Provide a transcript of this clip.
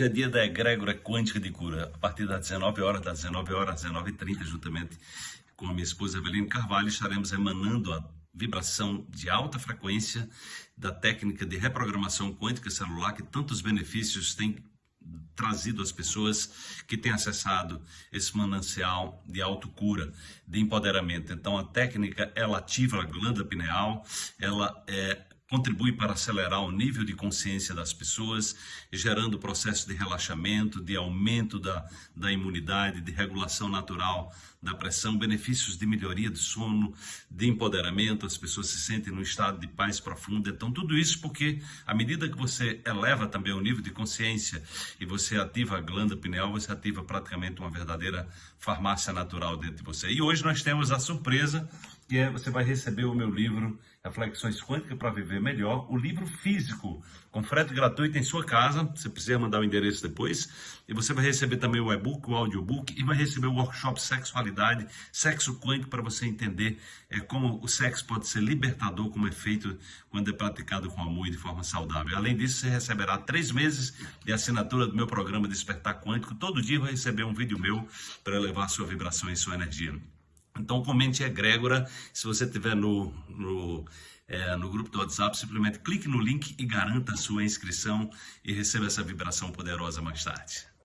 Hoje é dia da egrégora quântica de cura, a partir das 19 horas, das 19 horas às 19h30, juntamente com a minha esposa Eveline Carvalho, estaremos emanando a vibração de alta frequência da técnica de reprogramação quântica celular que tantos benefícios tem trazido às pessoas que têm acessado esse manancial de autocura, de empoderamento. Então a técnica ela ativa a glândula pineal, ela é contribui para acelerar o nível de consciência das pessoas, gerando processo de relaxamento, de aumento da, da imunidade, de regulação natural da pressão, benefícios de melhoria de sono, de empoderamento, as pessoas se sentem num estado de paz profunda. Então, tudo isso porque, à medida que você eleva também o nível de consciência e você ativa a glândula pineal, você ativa praticamente uma verdadeira farmácia natural dentro de você. E hoje nós temos a surpresa que é você vai receber o meu livro Reflexões Quânticas para Viver Melhor, o livro físico, com frete gratuito em sua casa, você precisa mandar o endereço depois, e você vai receber também o e-book, o audiobook, e vai receber o workshop Sexualidade, Sexo Quântico, para você entender é, como o sexo pode ser libertador, como é feito quando é praticado com amor e de forma saudável. Além disso, você receberá três meses de assinatura do meu programa Despertar Quântico, todo dia vai receber um vídeo meu para elevar sua vibração e sua energia. Então comente egrégora, se você estiver no, no, é, no grupo do WhatsApp, simplesmente clique no link e garanta a sua inscrição e receba essa vibração poderosa mais tarde.